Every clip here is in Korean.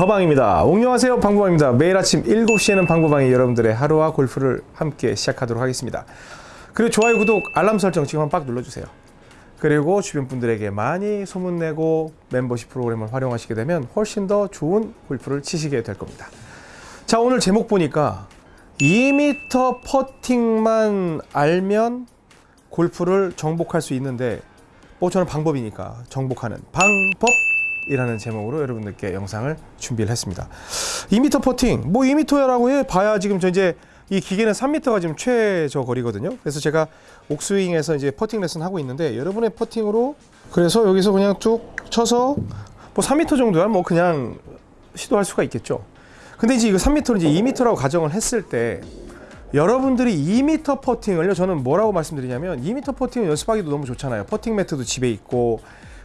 방구방입니다. 옹녕하세요 방구방입니다. 매일 아침 7시에는 방구방이 여러분들의 하루와 골프를 함께 시작하도록 하겠습니다. 그리고 좋아요, 구독, 알람 설정 지금 한번 빡 눌러주세요. 그리고 주변 분들에게 많이 소문내고 멤버십 프로그램을 활용하시게 되면 훨씬 더 좋은 골프를 치시게 될 겁니다. 자 오늘 제목 보니까 2m 퍼팅만 알면 골프를 정복할 수 있는데 뭐 저는 방법이니까 정복하는 방법 이라는 제목으로 여러분들께 영상을 준비를 했습니다. 2m 퍼팅 뭐 2m라고 해 봐야 지금 저 이제 이 기계는 3m가 지금 최저 거리거든요. 그래서 제가 옥스윙에서 이제 퍼팅 레슨 하고 있는데 여러분의 퍼팅으로 그래서 여기서 그냥 쭉 쳐서 뭐 3m 정도야 뭐 그냥 시도할 수가 있겠죠. 근데 이제 이거 3m를 이제 2m라고 가정을 했을 때 여러분들이 2m 퍼팅을요 저는 뭐라고 말씀드리냐면 2m 퍼팅을 연습하기도 너무 좋잖아요. 퍼팅 매트도 집에 있고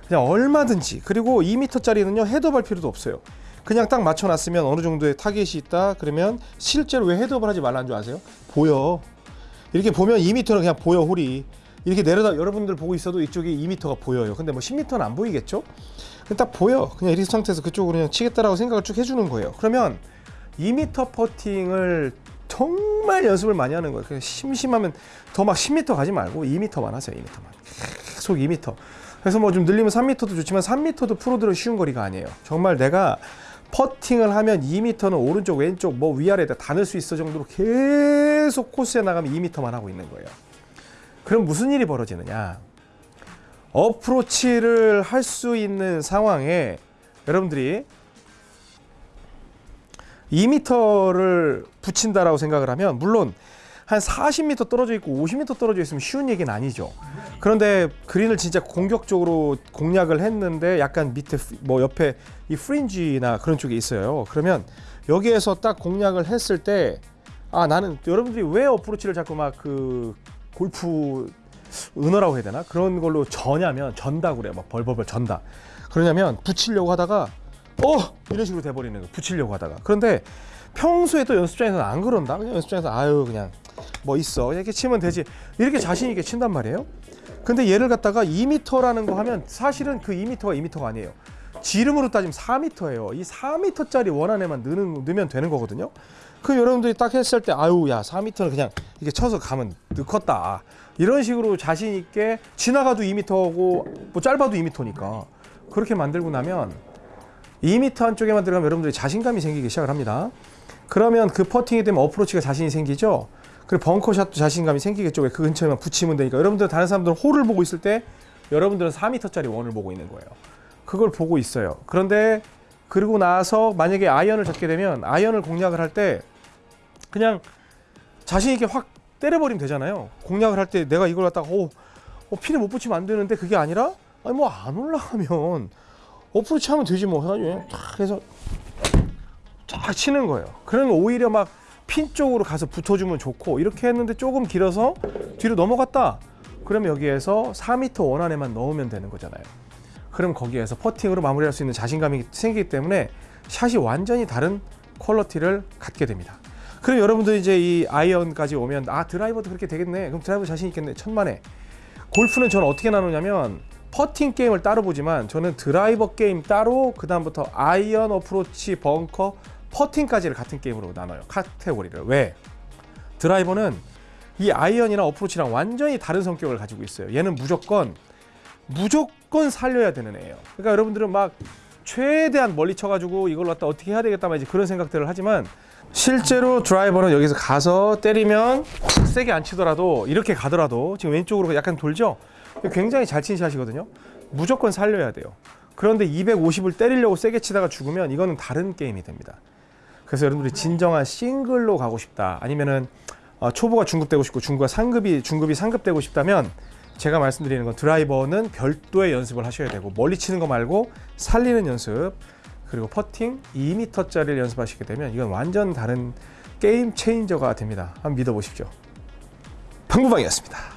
그냥 얼마든지 그리고 2m짜리는요 헤드업 할 필요도 없어요. 그냥 딱 맞춰놨으면 어느 정도의 타겟이 있다 그러면 실제로 왜 헤드업을 하지 말라는 줄 아세요? 보여. 이렇게 보면 2m는 그냥 보여 홀이. 이렇게 내려다 여러분들 보고 있어도 이쪽이 2m가 보여요. 근데 뭐 10m는 안 보이겠죠? 딱 보여. 그냥 이렇게 상태에서 그쪽으로 그냥 치겠다라고 생각을 쭉 해주는 거예요. 그러면 2m 퍼팅을 정말 연습을 많이 하는 거예요. 심심하면 더 막 10m 가지 말고 2m만 하세요 2m만. 계속 2m 그래서 뭐 좀 늘리면 3m도 좋지만 3m도 프로들은 쉬운 거리가 아니에요 정말 내가 퍼팅을 하면 2m는 오른쪽 왼쪽 뭐 위아래 다 넣을 수 있어 정도로 계속 코스에 나가면 2m만 하고 있는 거예요. 그럼 무슨 일이 벌어지느냐? 어프로치를 할 수 있는 상황에 여러분들이 2m를 붙인다라고 생각을 하면 물론 한 40m 떨어져 있고 50m 떨어져 있으면 쉬운 얘기는 아니죠. 그런데 그린을 진짜 공격적으로 공략을 했는데 약간 밑에 뭐 옆에 이 프린지나 그런 쪽에 있어요. 그러면 여기에서 딱 공략을 했을 때 아 나는 여러분들이 왜 어프로치를 자꾸 막 그 골프 은어라고 해야 되나 그런 걸로 저냐면 전다 그래요. 막 벌벌벌 전다. 그러냐면 붙이려고 하다가 어 이런 식으로 돼버리는 거 붙이려고 하다가 그런데 평소에 또 연습장에서는 안 그런다 그냥 연습장에서 아유 그냥 뭐 있어. 이렇게 치면 되지. 이렇게 자신 있게 친단 말이에요. 근데 얘를 갖다가 2m라는 거 하면 사실은 그 2m가 2m가 아니에요. 지름으로 따지면 4m예요. 이 4m짜리 원 안에만 넣는, 넣으면 되는 거거든요. 그 여러분들이 딱 했을 때 아유 야 4m는 그냥 이렇게 쳐서 가면 넣겠다. 이런 식으로 자신 있게 지나가도 2m고 뭐 짧아도 2m니까. 그렇게 만들고 나면 2m 한쪽에만 들어가면 여러분들이 자신감이 생기기 시작을 합니다. 그러면 그 퍼팅이 되면 어프로치가 자신이 생기죠. 그리고 벙커샷도 자신감이 생기겠죠. 왜 그 근처에만 붙이면 되니까. 여러분들 다른 사람들은 홀을 보고 있을 때 여러분들은 4m짜리 원을 보고 있는 거예요. 그걸 보고 있어요. 그런데 그리고 나서 만약에 아이언을 잡게 되면 아이언을 공략을 할 때 그냥 자신 있게 확 때려버리면 되잖아요. 공략을 할 때 내가 이걸 갖다가 오, 어, 핀을 못 붙이면 안 되는데 그게 아니라 아니 뭐 안 올라가면 어프로치 하면 되지 뭐 해가지고 탁 해서 쫙 치는 거예요. 그러면 오히려 막 핀 쪽으로 가서 붙어주면 좋고 이렇게 했는데 조금 길어서 뒤로 넘어갔다. 그러면 여기에서 4m 원 안에만 넣으면 되는 거잖아요. 그럼 거기에서 퍼팅으로 마무리할 수 있는 자신감이 생기기 때문에 샷이 완전히 다른 퀄러티를 갖게 됩니다. 그럼 여러분들 이제 이 아이언까지 오면 아 드라이버도 그렇게 되겠네. 그럼 드라이버 자신 있겠네. 천만에. 골프는 저는 어떻게 나누냐면 퍼팅 게임을 따로 보지만 저는 드라이버 게임 따로 그 다음부터 아이언 어프로치 벙커 퍼팅까지를 같은 게임으로 나눠요. 카테고리를. 왜? 드라이버는 이 아이언이나 어프로치랑 완전히 다른 성격을 가지고 있어요. 얘는 무조건 무조건 살려야 되는 애예요. 그러니까 여러분들은 막 최대한 멀리 쳐가지고 이걸 갖다 어떻게 해야 되겠다 막 이제 그런 생각들을 하지만 실제로 드라이버는 여기서 가서 때리면 세게 안 치더라도 이렇게 가더라도 지금 왼쪽으로 약간 돌죠? 굉장히 잘 치는 샷이거든요. 무조건 살려야 돼요. 그런데 250을 때리려고 세게 치다가 죽으면 이거는 다른 게임이 됩니다. 그래서 여러분들이 진정한 싱글로 가고 싶다 아니면은 어, 초보가 중급 되고 싶고 중급가 상급이 중급이 상급 되고 싶다면 제가 말씀드리는 건 드라이버는 별도의 연습을 하셔야 되고 멀리 치는 거 말고 살리는 연습 그리고 퍼팅 2m짜리를 연습하시게 되면 이건 완전 다른 게임 체인저가 됩니다. 한번 믿어보십시오. 방구방이었습니다.